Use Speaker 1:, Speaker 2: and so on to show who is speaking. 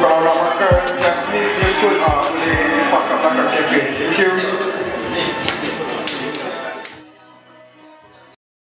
Speaker 1: Bye.